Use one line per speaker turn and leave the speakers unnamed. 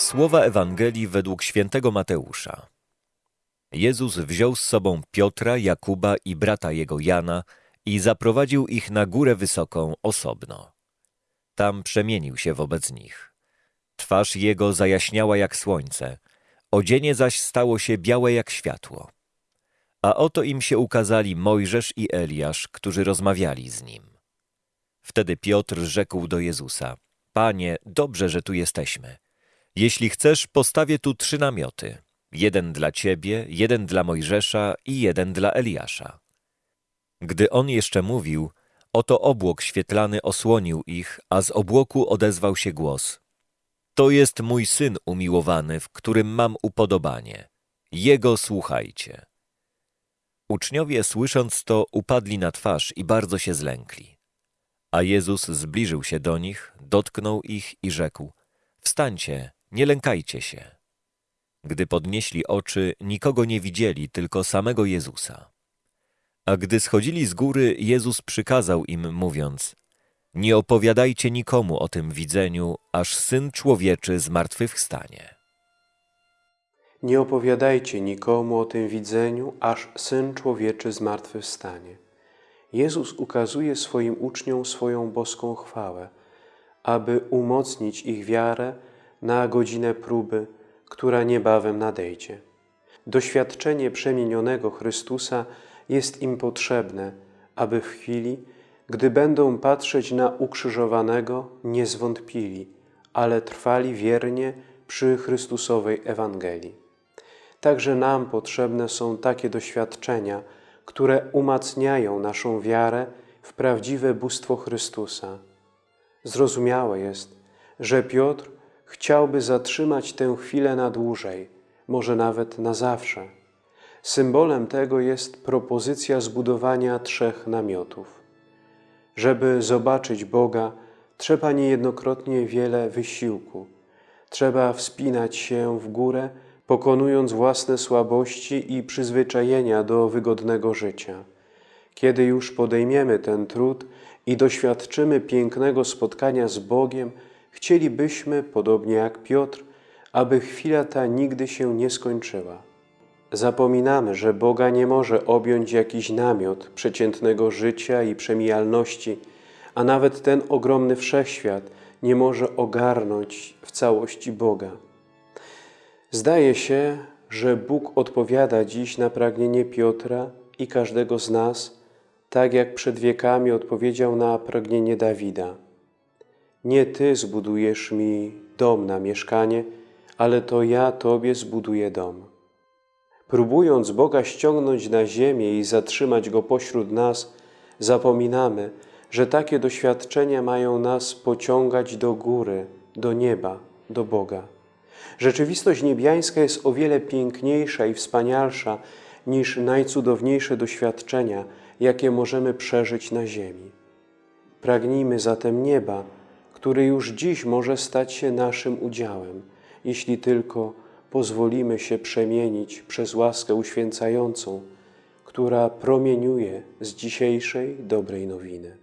Słowa Ewangelii według świętego Mateusza. Jezus wziął z sobą Piotra, Jakuba i brata jego Jana i zaprowadził ich na górę wysoką osobno. Tam przemienił się wobec nich. Twarz jego zajaśniała jak słońce, odzienie zaś stało się białe jak światło. A oto im się ukazali Mojżesz i Eliasz, którzy rozmawiali z nim. Wtedy Piotr rzekł do Jezusa: Panie, dobrze, że tu jesteśmy. Jeśli chcesz, postawię tu trzy namioty: jeden dla ciebie, jeden dla Mojżesza i jeden dla Eliasza. Gdy on jeszcze mówił, oto obłok świetlany osłonił ich, a z obłoku odezwał się głos: To jest mój syn umiłowany, w którym mam upodobanie. Jego słuchajcie. Uczniowie, słysząc to, upadli na twarz i bardzo się zlękli. A Jezus zbliżył się do nich, dotknął ich i rzekł: Wstańcie, nie lękajcie się. Gdy podnieśli oczy, nikogo nie widzieli, tylko samego Jezusa. A gdy schodzili z góry, Jezus przykazał im, mówiąc: Nie opowiadajcie nikomu o tym widzeniu, aż syn człowieczy zmartwychwstanie.
Nie opowiadajcie nikomu o tym widzeniu, aż Syn Człowieczy zmartwychwstanie. Jezus ukazuje swoim uczniom swoją boską chwałę, aby umocnić ich wiarę na godzinę próby, która niebawem nadejdzie. Doświadczenie przemienionego Chrystusa jest im potrzebne, aby w chwili, gdy będą patrzeć na ukrzyżowanego, nie zwątpili, ale trwali wiernie przy Chrystusowej Ewangelii. Także nam potrzebne są takie doświadczenia, które umacniają naszą wiarę w prawdziwe bóstwo Chrystusa. Zrozumiałe jest, że Piotr chciałby zatrzymać tę chwilę na dłużej, może nawet na zawsze. Symbolem tego jest propozycja zbudowania trzech namiotów. Żeby zobaczyć Boga, trzeba niejednokrotnie wiele wysiłku. Trzeba wspinać się w górę, pokonując własne słabości i przyzwyczajenia do wygodnego życia. Kiedy już podejmiemy ten trud i doświadczymy pięknego spotkania z Bogiem, chcielibyśmy, podobnie jak Piotr, aby chwila ta nigdy się nie skończyła. Zapominamy, że Boga nie może objąć jakiś namiot przeciętnego życia i przemijalności, a nawet ten ogromny wszechświat nie może ogarnąć w całości Boga. Zdaje się, że Bóg odpowiada dziś na pragnienie Piotra i każdego z nas, tak jak przed wiekami odpowiedział na pragnienie Dawida. Nie Ty zbudujesz mi dom na mieszkanie, ale to ja Tobie zbuduję dom. Próbując Boga ściągnąć na ziemię i zatrzymać Go pośród nas, zapominamy, że takie doświadczenia mają nas pociągać do góry, do nieba, do Boga. Rzeczywistość niebiańska jest o wiele piękniejsza i wspanialsza niż najcudowniejsze doświadczenia, jakie możemy przeżyć na ziemi. Pragnijmy zatem nieba, który już dziś może stać się naszym udziałem, jeśli tylko pozwolimy się przemienić przez łaskę uświęcającą, która promieniuje z dzisiejszej dobrej nowiny.